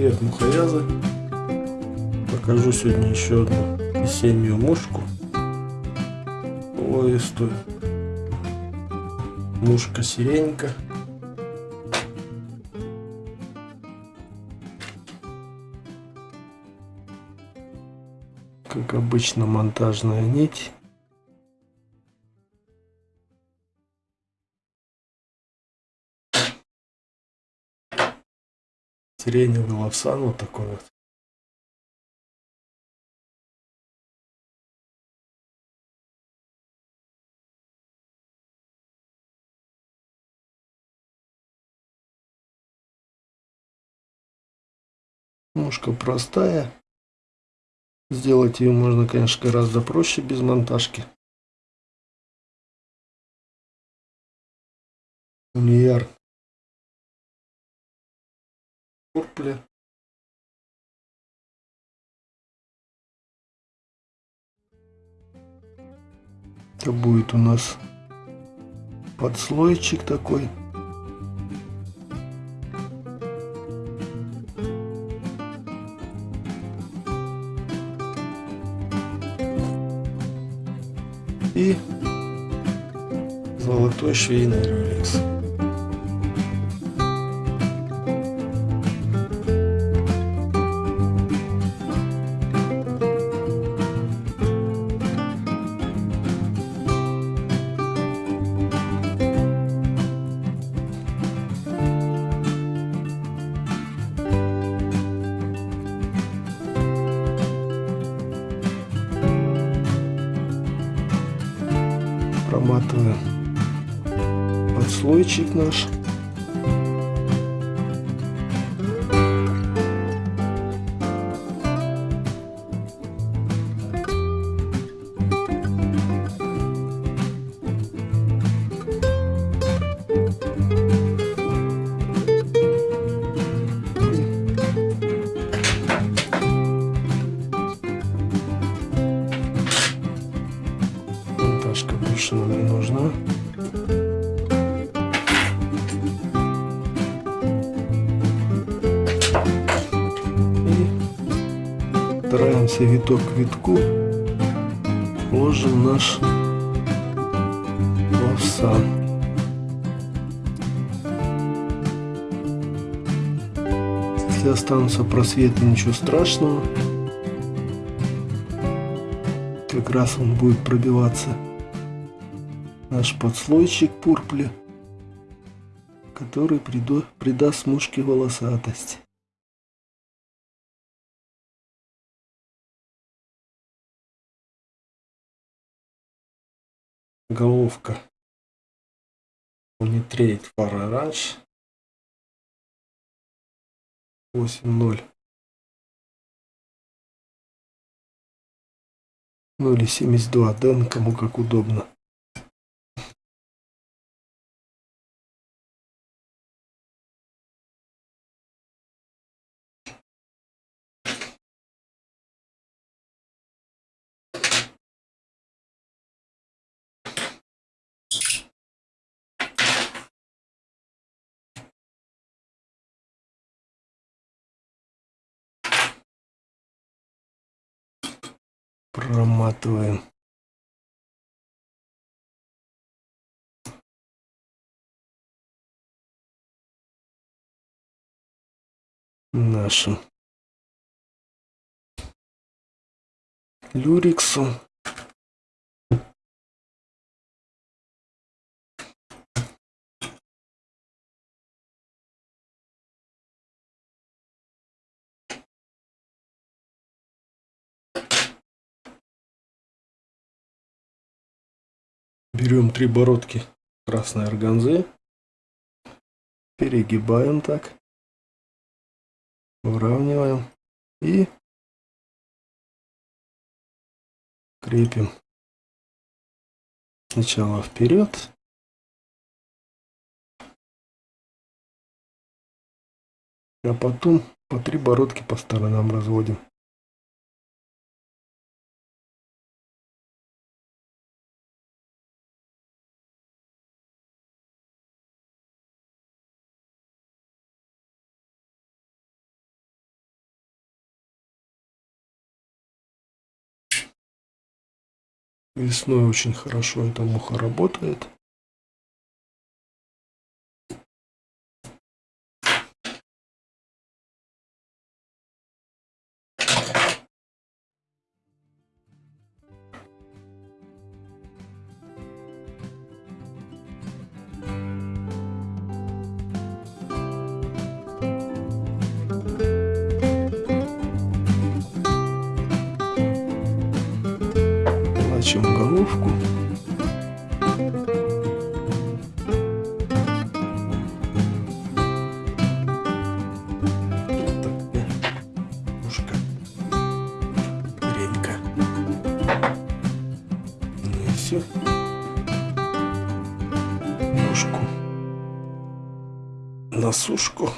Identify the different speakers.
Speaker 1: Привет, мухоязы! Покажу сегодня еще одну весеннюю мушку. Лоистую. Мушка сиренька. Как обычно монтажная нить. Сиреневый лавсан вот такой вот. Мушка простая. Сделать ее можно, конечно, гораздо проще без монтажки. Униер Пурпля. Это будет у нас подслойчик такой. И золотой швейный реликс. Проматываем подслойчик наш. Монтажка больше нам не нужна. И стараемся виток к витку ложим наш лавсан. Если останутся просветы, ничего страшного как раз он будет пробиваться наш подслойчик пурпли, который придаст мушке волосатость. Головка Far Orange 8.0 Ну или 72 Дэн, кому как удобно. Проматываем. Нашим. Люриксу Берем три бородки красной органзы, перегибаем так, выравниваем. И крепим. Сначала вперед, а потом по три бородки по сторонам разводим. Весной очень хорошо эта муха работает. Плачем головку. Ну все. Ножку на сушку.